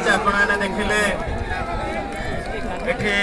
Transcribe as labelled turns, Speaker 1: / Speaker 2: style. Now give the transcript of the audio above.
Speaker 1: match ଆପଣମାନେ ଦେଖିଲେ ଏଠି